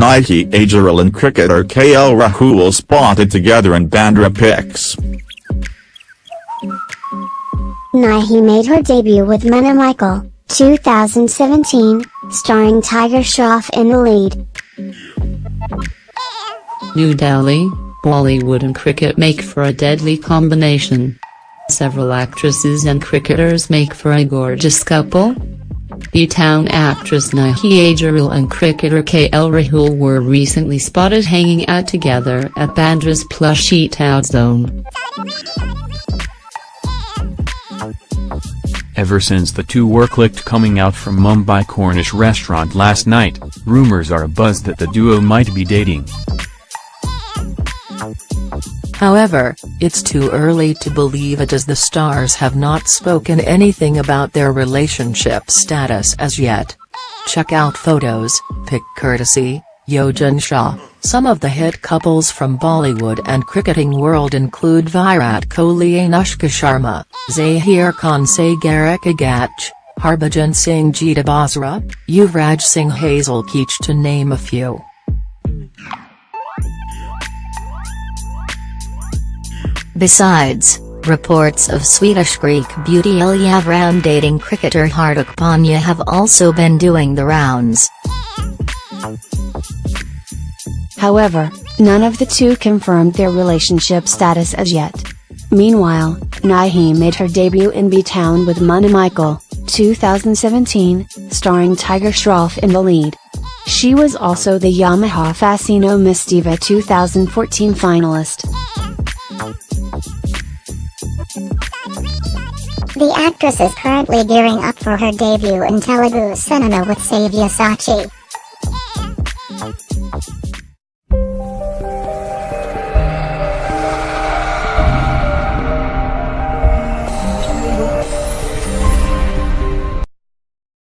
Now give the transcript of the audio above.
Nidhhi Agerwal and cricketer KL Rahul spotted together in Bandra pics. Nidhhi made her debut with Munna Michael, 2017, starring Tiger Shroff in the lead. New Delhi, Bollywood and cricket make for a deadly combination. Several actresses and cricketers make for a gorgeous couple. B-Town actress Nidhhi Agerwal and cricketer KL Rahul were recently spotted hanging out together at Bandra's plush eat-out zone. Ever since the two were clicked coming out from Mumbai Cornish restaurant last night, rumors are abuzz that the duo might be dating. However, it's too early to believe it as the stars have not spoken anything about their relationship status as yet. Check out photos, pic courtesy, Yogen Shah. Some of the hit couples from Bollywood and cricketing world include Virat Kohli Anushka Sharma, Zaheer Khan Sagarika Ghatge, Harbhajan Singh Geeta Basra, Yuvraj Singh Hazel Keech to name a few. Besides, reports of Swedish Greek beauty Elli AvrRam dating cricketer Hardik Pandya have also been doing the rounds. However, none of the two confirmed their relationship status as yet. Meanwhile, Nidhhi made her debut in B-Town with Munna Michael, 2017, starring Tiger Shroff in the lead. She was also the Yamaha Fascino Miss Diva 2014 finalist. The actress is currently gearing up for her debut in Telugu cinema with Sachi.